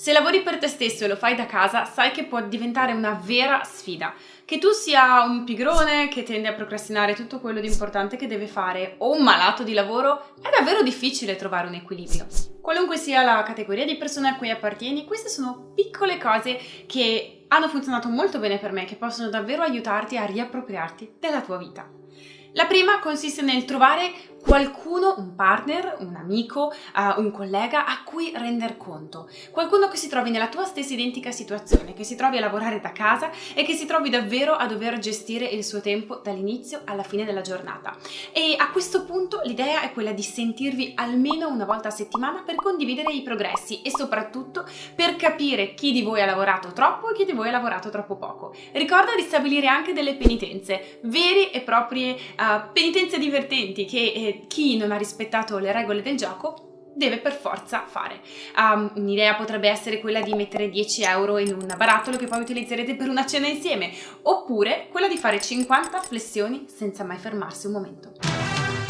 Se lavori per te stesso e lo fai da casa, sai che può diventare una vera sfida. Che tu sia un pigrone che tende a procrastinare tutto quello di importante che deve fare o un malato di lavoro, è davvero difficile trovare un equilibrio. Qualunque sia la categoria di persone a cui appartieni, queste sono piccole cose che hanno funzionato molto bene per me, che possono davvero aiutarti a riappropriarti della tua vita. La prima consiste nel trovare qualcuno, un partner, un amico, uh, un collega a cui render conto. Qualcuno che si trovi nella tua stessa identica situazione, che si trovi a lavorare da casa e che si trovi davvero a dover gestire il suo tempo dall'inizio alla fine della giornata. E a questo punto l'idea è quella di sentirvi almeno una volta a settimana per condividere i progressi e soprattutto per capire chi di voi ha lavorato troppo e chi di voi ha lavorato troppo poco. Ricorda di stabilire anche delle penitenze, vere e proprie uh, penitenze divertenti che eh, chi non ha rispettato le regole del gioco deve per forza fare. Um, un'idea potrebbe essere quella di mettere 10 euro in un barattolo che poi utilizzerete per una cena insieme, oppure quella di fare 50 flessioni senza mai fermarsi un momento.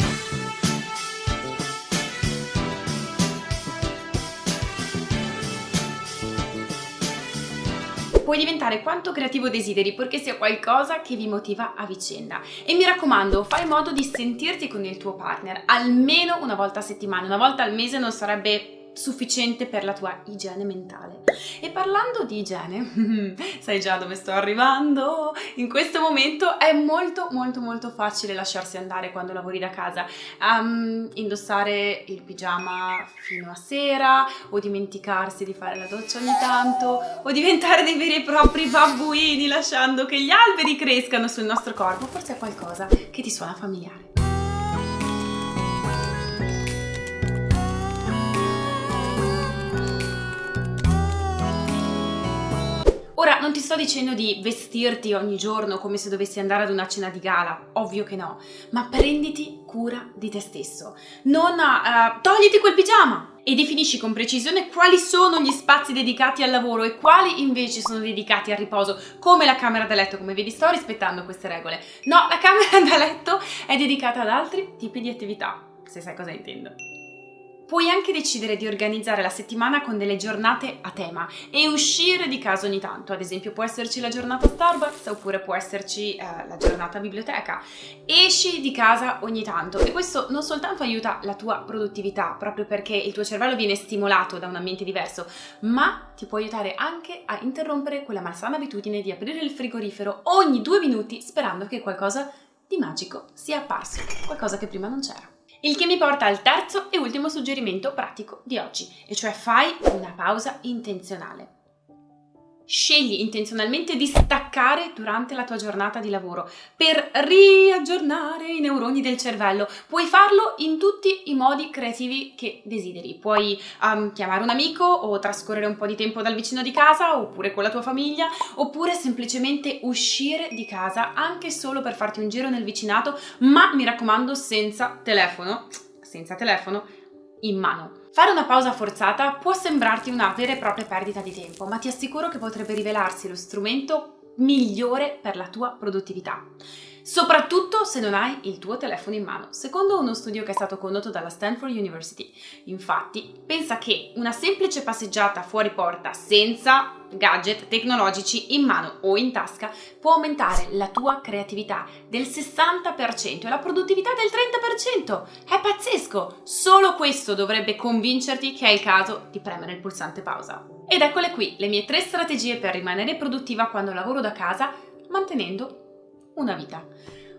Puoi diventare quanto creativo desideri purché sia qualcosa che vi motiva a vicenda. E mi raccomando, fai modo di sentirti con il tuo partner almeno una volta a settimana, una volta al mese non sarebbe sufficiente per la tua igiene mentale. E parlando di igiene, sai già dove sto arrivando? In questo momento è molto molto molto facile lasciarsi andare quando lavori da casa, um, indossare il pigiama fino a sera o dimenticarsi di fare la doccia ogni tanto o diventare dei veri e propri babbuini lasciando che gli alberi crescano sul nostro corpo, forse è qualcosa che ti suona familiare. Sto dicendo di vestirti ogni giorno come se dovessi andare ad una cena di gala, ovvio che no, ma prenditi cura di te stesso. Non uh, togliti quel pigiama e definisci con precisione quali sono gli spazi dedicati al lavoro e quali invece sono dedicati al riposo, come la camera da letto, come vedi sto rispettando queste regole. No, la camera da letto è dedicata ad altri tipi di attività, se sai cosa intendo. Puoi anche decidere di organizzare la settimana con delle giornate a tema e uscire di casa ogni tanto, ad esempio può esserci la giornata Starbucks oppure può esserci eh, la giornata biblioteca. Esci di casa ogni tanto e questo non soltanto aiuta la tua produttività, proprio perché il tuo cervello viene stimolato da un ambiente diverso, ma ti può aiutare anche a interrompere quella malsana abitudine di aprire il frigorifero ogni due minuti sperando che qualcosa di magico sia apparso, qualcosa che prima non c'era. Il che mi porta al terzo e ultimo suggerimento pratico di oggi, e cioè fai una pausa intenzionale. Scegli intenzionalmente di staccare durante la tua giornata di lavoro per riaggiornare i neuroni del cervello. Puoi farlo in tutti i modi creativi che desideri. Puoi um, chiamare un amico o trascorrere un po' di tempo dal vicino di casa oppure con la tua famiglia oppure semplicemente uscire di casa anche solo per farti un giro nel vicinato, ma mi raccomando senza telefono, senza telefono in mano. Fare una pausa forzata può sembrarti una vera e propria perdita di tempo, ma ti assicuro che potrebbe rivelarsi lo strumento migliore per la tua produttività soprattutto se non hai il tuo telefono in mano, secondo uno studio che è stato condotto dalla Stanford University. Infatti, pensa che una semplice passeggiata fuori porta senza gadget tecnologici in mano o in tasca può aumentare la tua creatività del 60% e la produttività del 30%. È pazzesco! Solo questo dovrebbe convincerti che è il caso di premere il pulsante pausa. Ed eccole qui le mie tre strategie per rimanere produttiva quando lavoro da casa mantenendo una vita.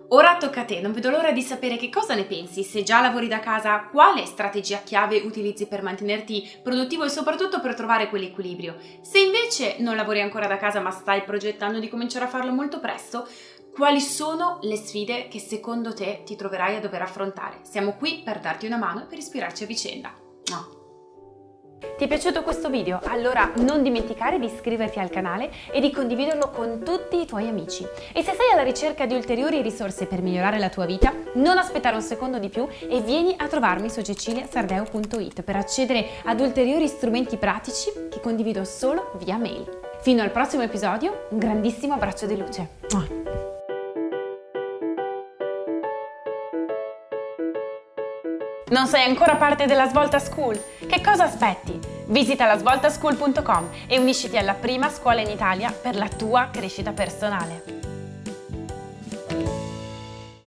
Ora tocca a te, non vedo l'ora di sapere che cosa ne pensi, se già lavori da casa, quale strategia chiave utilizzi per mantenerti produttivo e soprattutto per trovare quell'equilibrio. Se invece non lavori ancora da casa ma stai progettando di cominciare a farlo molto presto, quali sono le sfide che secondo te ti troverai a dover affrontare? Siamo qui per darti una mano e per ispirarci a vicenda. No. Ti è piaciuto questo video? Allora non dimenticare di iscriverti al canale e di condividerlo con tutti i tuoi amici. E se sei alla ricerca di ulteriori risorse per migliorare la tua vita, non aspettare un secondo di più e vieni a trovarmi su ceciliasardeo.it per accedere ad ulteriori strumenti pratici che condivido solo via mail. Fino al prossimo episodio, un grandissimo abbraccio di luce. Non sei ancora parte della Svolta School? Che cosa aspetti? Visita lasvoltaschool.com e unisciti alla prima scuola in Italia per la tua crescita personale.